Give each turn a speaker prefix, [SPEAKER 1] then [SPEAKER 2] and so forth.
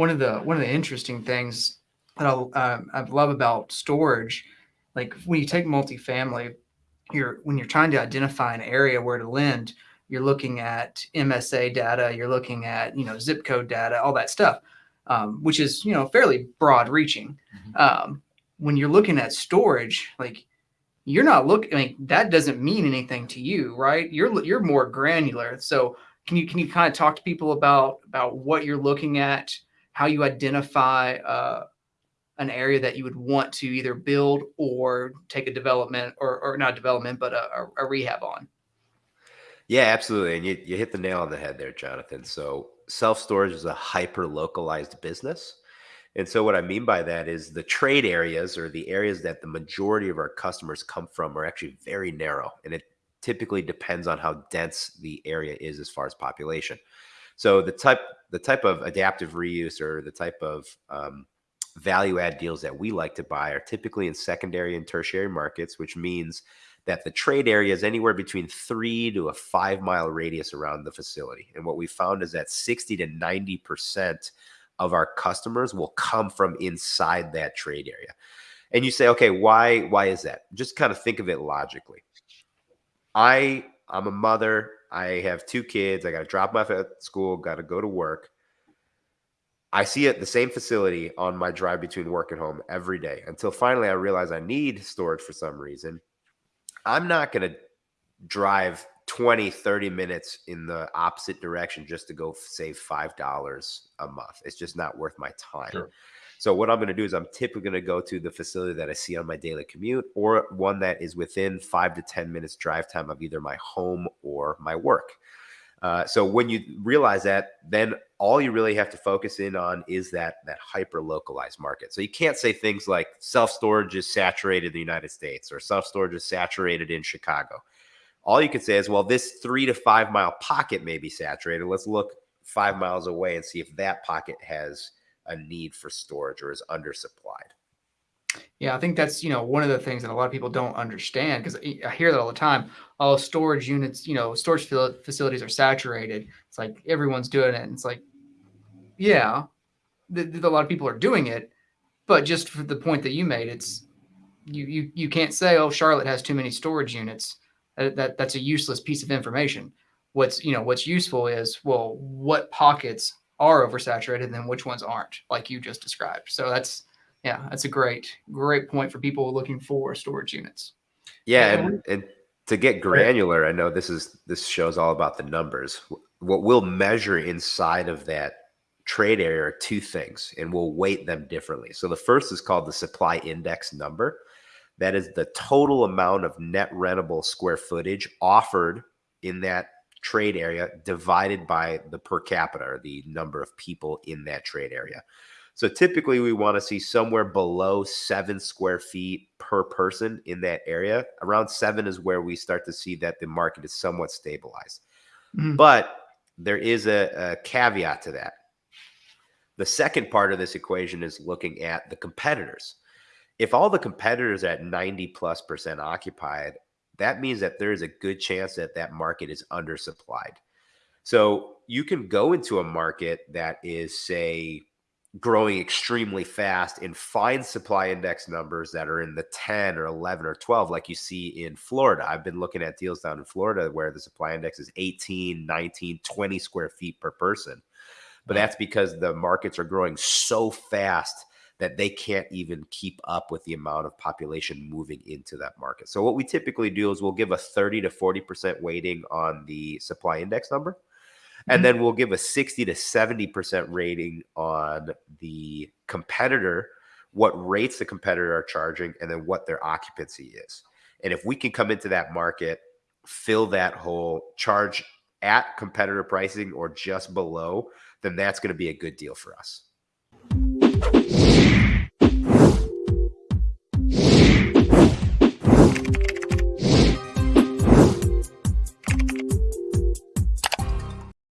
[SPEAKER 1] one of the one of the interesting things that I, uh, I love about storage, like when you take multifamily, you're when you're trying to identify an area where to lend, you're looking at MSA data, you're looking at you know zip code data, all that stuff, um, which is you know fairly broad reaching. Mm-hmm. Um, when you're looking at storage, like you're not looking. I mean, that doesn't mean anything to you, right? You're you're more granular. So can you can you kind of talk to people about about what you're looking at, how you identify uh, an area that you would want to either build or take a development or, or not development, but a, a, rehab on.
[SPEAKER 2] Yeah, absolutely. And you, you hit the nail on the head there, Jonathan. So self storage is a hyper localized business. And so what I mean by that is the trade areas or the areas that the majority of our customers come from are actually very narrow. And it typically depends on how dense the area is as far as population. So the type the type of adaptive reuse or the type of um, value add deals that we like to buy are typically in secondary and tertiary markets, which means that the trade area is anywhere between three to a five mile radius around the facility. And what we found is that 60 to 90% of our customers will come from inside that trade area. And you say, okay, why why is that? Just kind of think of it logically. I I'm a mother. I have two kids. I got to drop them off at school. Got to go to work. I see it the same facility on my drive between work and home every day until finally I realize I need storage for some reason. I'm not going to drive 20, 30 minutes in the opposite direction just to go save $5 a month. It's just not worth my time. Sure. So what I'm going to do is I'm typically going to go to the facility that I see on my daily commute or one that is within five to 10 minutes drive time of either my home or my work. Uh, so when you realize that, then all you really have to focus in on is that that hyper localized market. So you can't say things like self storage is saturated in the United States or self storage is saturated in Chicago. All you can say is, well, this three to five mile pocket may be saturated. Let's look five miles away and see if that pocket has a need for storage or is undersupplied.
[SPEAKER 1] Yeah, I think that's you know one of the things that a lot of people don't understand because I hear that all the time. Oh, storage units, you know, storage facilities are saturated. It's like everyone's doing it. And it's like, yeah, a lot of people are doing it, but just for the point that you made, it's you you you can't say, oh, Charlotte has too many storage units. That, that that's a useless piece of information. What's you know what's useful is well, what pockets are oversaturated and then which ones aren't, like you just described. So that's yeah, that's a great, great point for people looking for storage units.
[SPEAKER 2] Yeah, and, and to get granular, I know this is this shows all about the numbers. What we'll measure inside of that trade area are two things, and we'll weight them differently. So the first is called the supply index number. That is the total amount of net rentable square footage offered in that trade area divided by the per capita or the number of people in that trade area. So typically we want to see somewhere below seven square feet per person in that area. Around seven is where we start to see that the market is somewhat stabilized. Mm-hmm. But there is a, a caveat to that. The second part of this equation is looking at the competitors. If all the competitors at 90 plus percent occupied, that means that there is a good chance that that market is undersupplied. So you can go into a market that is, say, growing extremely fast and find supply index numbers that are in the 10 or 11 or 12 like you see in Florida. I've been looking at deals down in Florida where the supply index is 18, 19, 20 square feet per person. But that's because the markets are growing so fast that they can't even keep up with the amount of population moving into that market. So what we typically do is we'll give a 30 to 40% weighting on the supply index number and mm-hmm. then we'll give a 60 to 70% rating on the competitor, what rates the competitor are charging, and then what their occupancy is. And if we can come into that market, fill that hole, charge at competitor pricing or just below, then that's going to be a good deal for us.